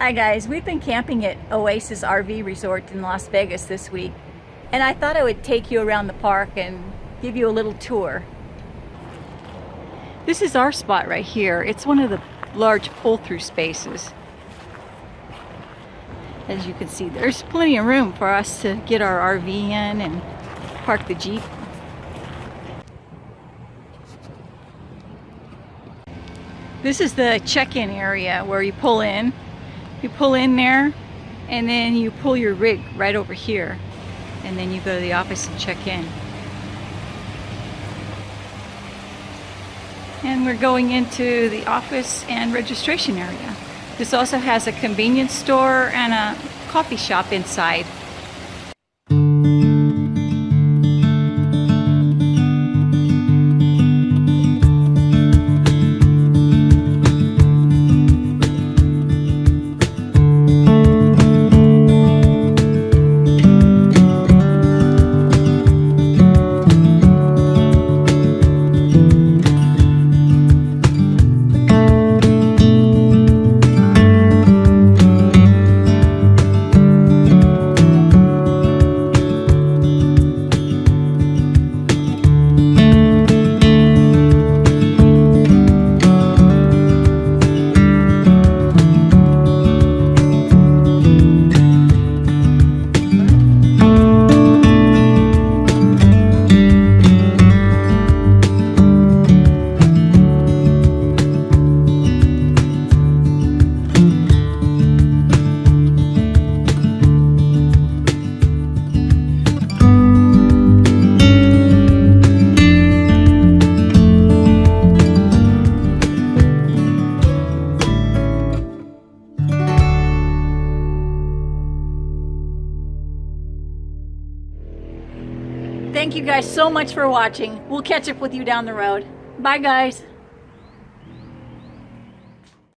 Hi guys, we've been camping at Oasis RV Resort in Las Vegas this week and I thought I would take you around the park and give you a little tour. This is our spot right here. It's one of the large pull-through spaces. As you can see, there's plenty of room for us to get our RV in and park the Jeep. This is the check-in area where you pull in you pull in there and then you pull your rig right over here and then you go to the office and check in. And we're going into the office and registration area. This also has a convenience store and a coffee shop inside. Thank you guys so much for watching. We'll catch up with you down the road. Bye guys.